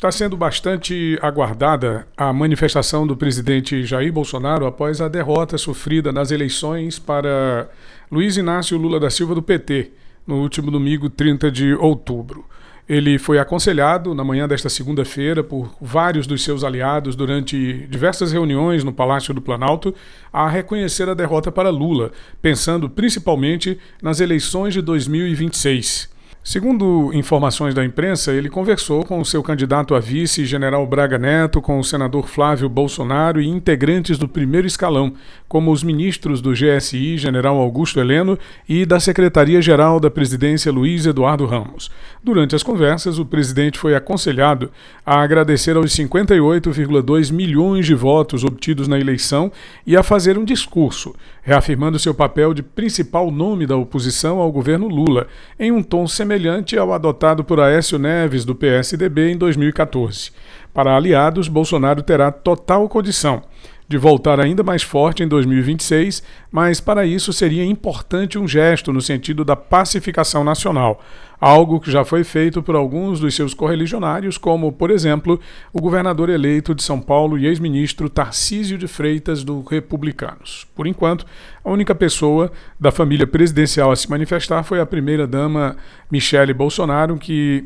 Está sendo bastante aguardada a manifestação do presidente Jair Bolsonaro após a derrota sofrida nas eleições para Luiz Inácio Lula da Silva do PT no último domingo, 30 de outubro. Ele foi aconselhado na manhã desta segunda-feira por vários dos seus aliados durante diversas reuniões no Palácio do Planalto a reconhecer a derrota para Lula, pensando principalmente nas eleições de 2026. Segundo informações da imprensa, ele conversou com o seu candidato a vice, general Braga Neto, com o senador Flávio Bolsonaro e integrantes do primeiro escalão, como os ministros do GSI, general Augusto Heleno, e da Secretaria-Geral da Presidência, Luiz Eduardo Ramos. Durante as conversas, o presidente foi aconselhado a agradecer aos 58,2 milhões de votos obtidos na eleição e a fazer um discurso, reafirmando seu papel de principal nome da oposição ao governo Lula, em um tom semelhante semelhante ao adotado por Aécio Neves, do PSDB, em 2014. Para aliados, Bolsonaro terá total condição de voltar ainda mais forte em 2026, mas para isso seria importante um gesto no sentido da pacificação nacional, algo que já foi feito por alguns dos seus correligionários, como, por exemplo, o governador eleito de São Paulo e ex-ministro Tarcísio de Freitas, do Republicanos. Por enquanto, a única pessoa da família presidencial a se manifestar foi a primeira-dama Michele Bolsonaro, que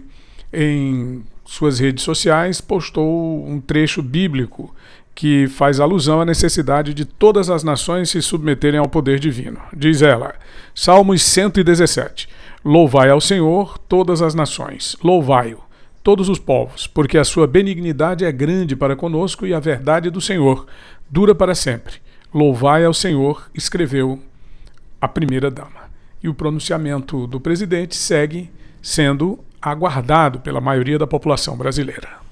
em suas redes sociais postou um trecho bíblico que faz alusão à necessidade de todas as nações se submeterem ao poder divino. Diz ela, Salmos 117: Louvai ao Senhor todas as nações, louvai-o, todos os povos, porque a sua benignidade é grande para conosco e a verdade do Senhor dura para sempre. Louvai ao Senhor, escreveu a primeira dama. E o pronunciamento do presidente segue sendo aguardado pela maioria da população brasileira.